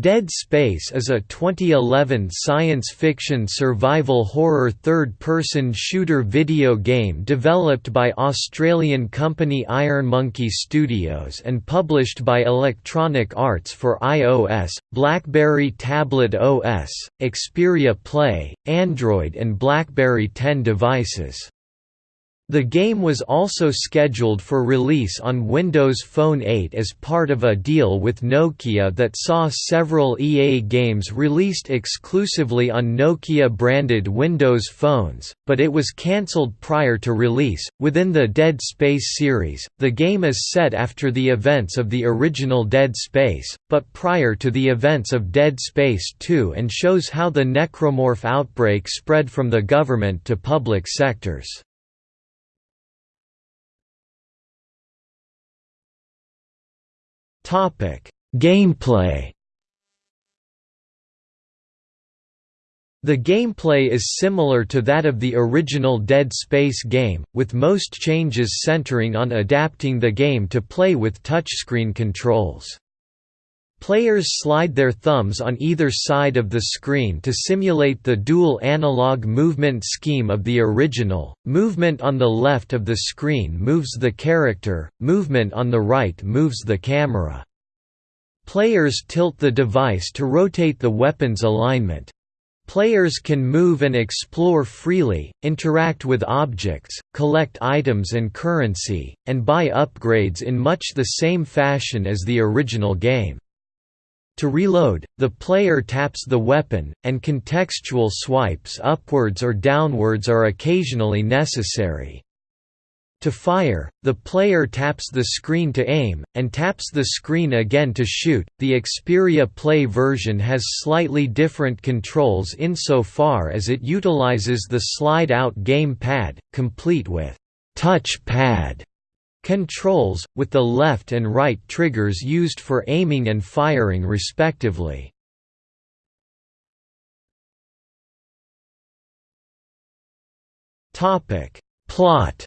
Dead Space is a 2011 science fiction survival horror third-person shooter video game developed by Australian company Ironmonkey Studios and published by Electronic Arts for iOS, BlackBerry Tablet OS, Xperia Play, Android and BlackBerry 10 devices. The game was also scheduled for release on Windows Phone 8 as part of a deal with Nokia that saw several EA games released exclusively on Nokia-branded Windows phones, but it was cancelled prior to release. Within the Dead Space series, the game is set after the events of the original Dead Space, but prior to the events of Dead Space 2 and shows how the necromorph outbreak spread from the government to public sectors. Gameplay. The gameplay is similar to that of the original Dead Space game, with most changes centering on adapting the game to play with touchscreen controls. Players slide their thumbs on either side of the screen to simulate the dual analog movement scheme of the original. Movement on the left of the screen moves the character, movement on the right moves the camera. Players tilt the device to rotate the weapon's alignment. Players can move and explore freely, interact with objects, collect items and currency, and buy upgrades in much the same fashion as the original game. To reload, the player taps the weapon, and contextual swipes upwards or downwards are occasionally necessary. To fire, the player taps the screen to aim, and taps the screen again to shoot. The Xperia Play version has slightly different controls insofar as it utilizes the slide out game pad, complete with touch pad Controls, with the left and right triggers used for aiming and firing respectively. Plot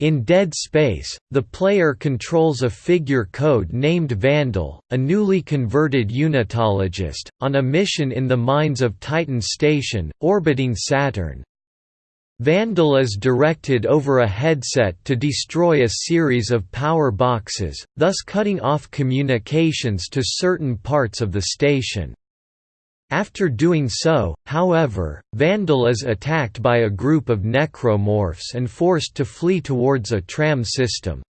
In Dead Space, the player controls a figure code named Vandal, a newly converted unitologist, on a mission in the mines of Titan Station, orbiting Saturn, Vandal is directed over a headset to destroy a series of power boxes, thus cutting off communications to certain parts of the station. After doing so, however, Vandal is attacked by a group of necromorphs and forced to flee towards a tram system.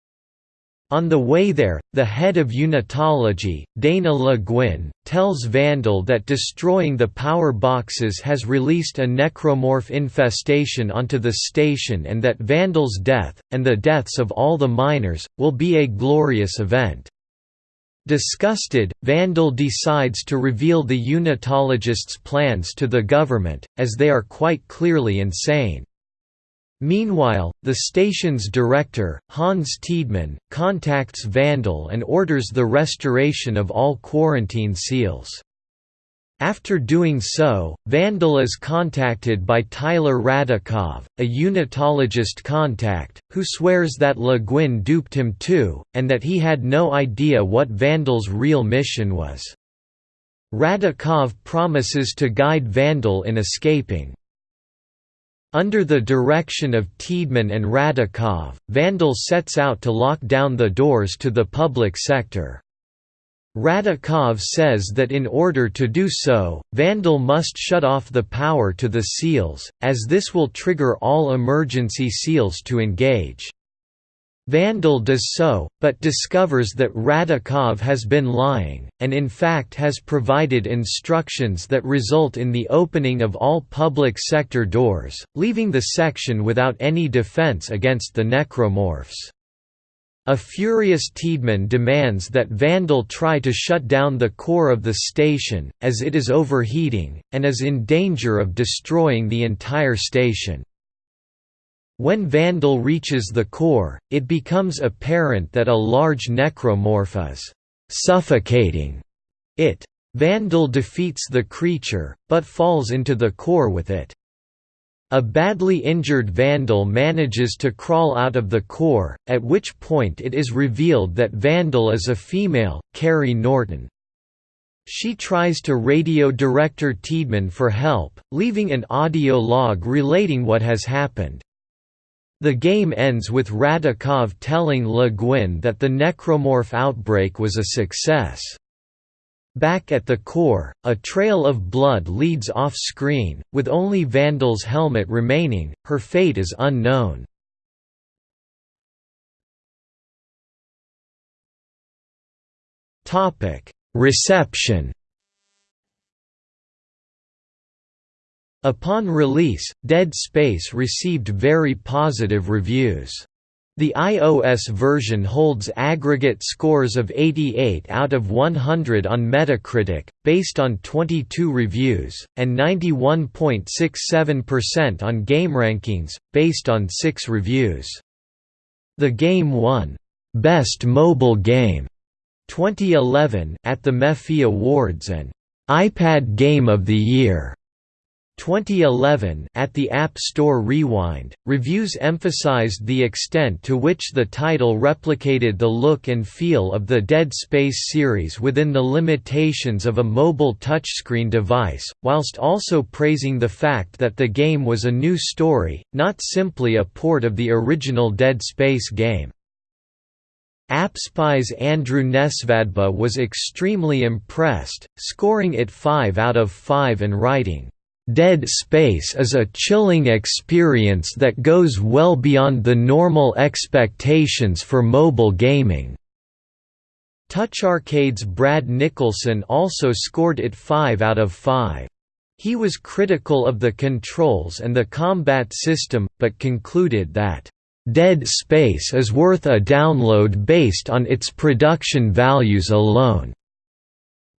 On the way there, the head of Unitology, Dana Le Guin, tells Vandal that destroying the power boxes has released a necromorph infestation onto the station and that Vandal's death, and the deaths of all the miners, will be a glorious event. Disgusted, Vandal decides to reveal the Unitologist's plans to the government, as they are quite clearly insane. Meanwhile, the station's director, Hans Tiedemann, contacts Vandal and orders the restoration of all quarantine seals. After doing so, Vandal is contacted by Tyler Radakov, a unitologist contact, who swears that Le Guin duped him too, and that he had no idea what Vandal's real mission was. Radakov promises to guide Vandal in escaping. Under the direction of Tiedemann and Radakov, Vandal sets out to lock down the doors to the public sector. Radakov says that in order to do so, Vandal must shut off the power to the seals, as this will trigger all emergency seals to engage. Vandal does so, but discovers that Radakov has been lying, and in fact has provided instructions that result in the opening of all public sector doors, leaving the section without any defense against the necromorphs. A furious Tiedemann demands that Vandal try to shut down the core of the station, as it is overheating, and is in danger of destroying the entire station. When Vandal reaches the core, it becomes apparent that a large necromorph is suffocating it. Vandal defeats the creature, but falls into the core with it. A badly injured Vandal manages to crawl out of the core, at which point it is revealed that Vandal is a female, Carrie Norton. She tries to radio director Tiedemann for help, leaving an audio log relating what has happened. The game ends with Radikov telling Le Guin that the necromorph outbreak was a success. Back at the core, a trail of blood leads off-screen, with only Vandal's helmet remaining, her fate is unknown. Reception Upon release, Dead Space received very positive reviews. The iOS version holds aggregate scores of 88 out of 100 on Metacritic, based on 22 reviews, and 91.67% on GameRankings, based on 6 reviews. The game won, "'Best Mobile Game' 2011 at the MEFI Awards and iPad Game of the Year 2011 at the App Store Rewind, reviews emphasized the extent to which the title replicated the look and feel of the Dead Space series within the limitations of a mobile touchscreen device, whilst also praising the fact that the game was a new story, not simply a port of the original Dead Space game. AppSpy's Andrew Nesvadba was extremely impressed, scoring it 5 out of 5 and writing, "...Dead Space is a chilling experience that goes well beyond the normal expectations for mobile gaming." Touch Arcade's Brad Nicholson also scored it 5 out of 5. He was critical of the controls and the combat system, but concluded that Dead Space is worth a download based on its production values alone.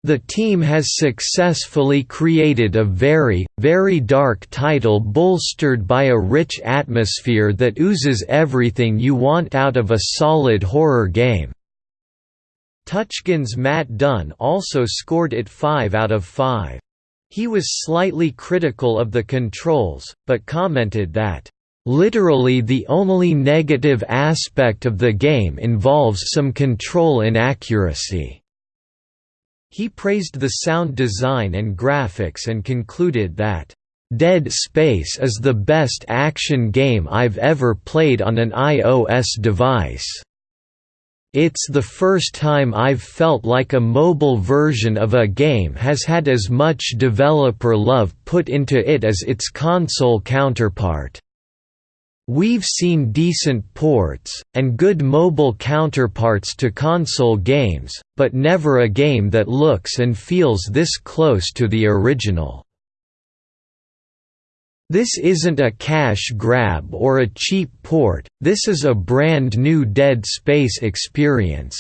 The team has successfully created a very, very dark title bolstered by a rich atmosphere that oozes everything you want out of a solid horror game. TouchGen's Matt Dunn also scored it 5 out of 5. He was slightly critical of the controls, but commented that Literally the only negative aspect of the game involves some control inaccuracy. He praised the sound design and graphics and concluded that, "...Dead Space is the best action game I've ever played on an iOS device." It's the first time I've felt like a mobile version of a game has had as much developer love put into it as its console counterpart. We've seen decent ports, and good mobile counterparts to console games, but never a game that looks and feels this close to the original. This isn't a cash grab or a cheap port, this is a brand new Dead Space experience.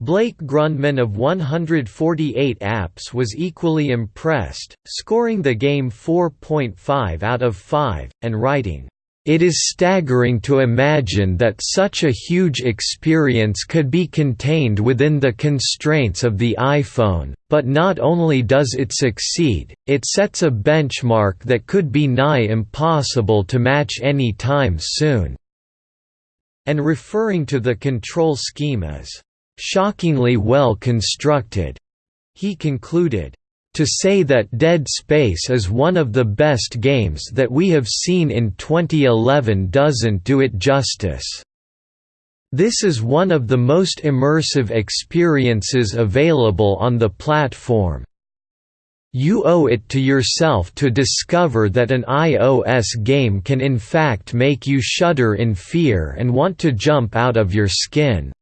Blake Grundman of 148 Apps was equally impressed, scoring the game 4.5 out of 5, and writing, it is staggering to imagine that such a huge experience could be contained within the constraints of the iPhone, but not only does it succeed, it sets a benchmark that could be nigh impossible to match any time soon." And referring to the control scheme as, "...shockingly well constructed," he concluded, to say that Dead Space is one of the best games that we have seen in 2011 doesn't do it justice. This is one of the most immersive experiences available on the platform. You owe it to yourself to discover that an iOS game can in fact make you shudder in fear and want to jump out of your skin.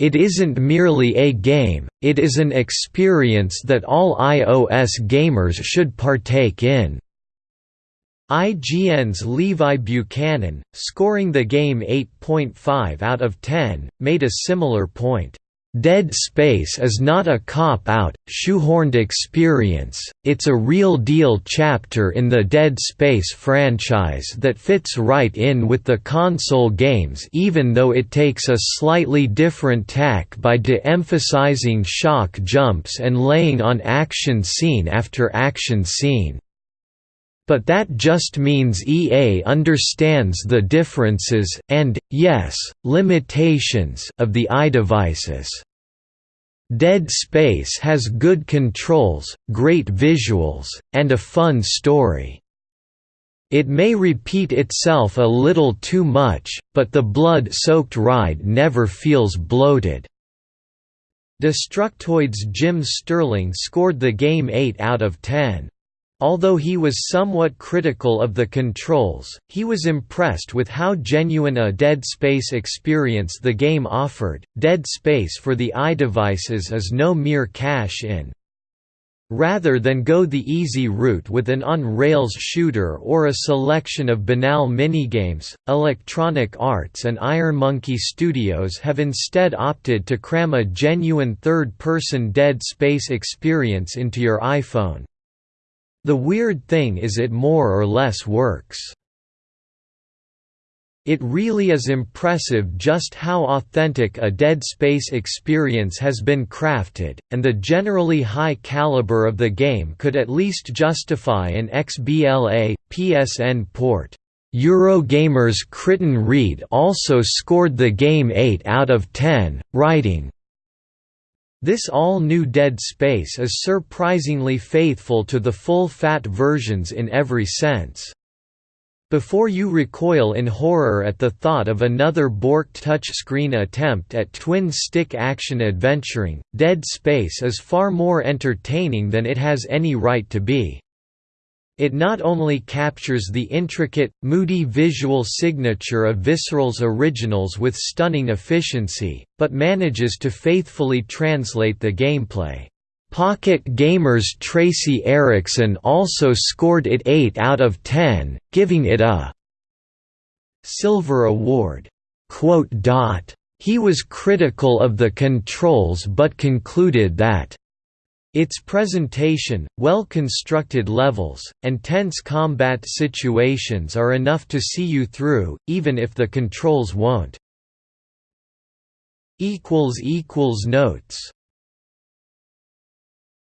It isn't merely a game, it is an experience that all iOS gamers should partake in. IGN's Levi Buchanan, scoring the game 8.5 out of 10, made a similar point. Dead Space is not a cop-out, shoehorned experience, it's a real-deal chapter in the Dead Space franchise that fits right in with the console games even though it takes a slightly different tack by de-emphasizing shock jumps and laying on action scene after action scene. But that just means EA understands the differences, and, yes, limitations of the iDevices. Dead Space has good controls, great visuals, and a fun story. It may repeat itself a little too much, but the blood-soaked ride never feels bloated. Destructoid's Jim Sterling scored the game 8 out of 10. Although he was somewhat critical of the controls, he was impressed with how genuine a Dead Space experience the game offered. Dead Space for the iDevices is no mere cash in. Rather than go the easy route with an on-rails shooter or a selection of banal minigames, Electronic Arts and Iron Monkey Studios have instead opted to cram a genuine third-person Dead Space experience into your iPhone. The weird thing is it more or less works. It really is impressive just how authentic a Dead Space experience has been crafted, and the generally high caliber of the game could at least justify an XBLA, PSN port. Eurogamer's Kristan Reed also scored the game 8 out of 10, writing, this all-new Dead Space is surprisingly faithful to the full-fat versions in every sense. Before you recoil in horror at the thought of another borked touchscreen attempt at twin-stick action adventuring, Dead Space is far more entertaining than it has any right to be. It not only captures the intricate, moody visual signature of Visceral's originals with stunning efficiency, but manages to faithfully translate the gameplay. Pocket Gamer's Tracy Erickson also scored it 8 out of 10, giving it a Silver Award. He was critical of the controls but concluded that its presentation, well-constructed levels, and tense combat situations are enough to see you through, even if the controls won't. Notes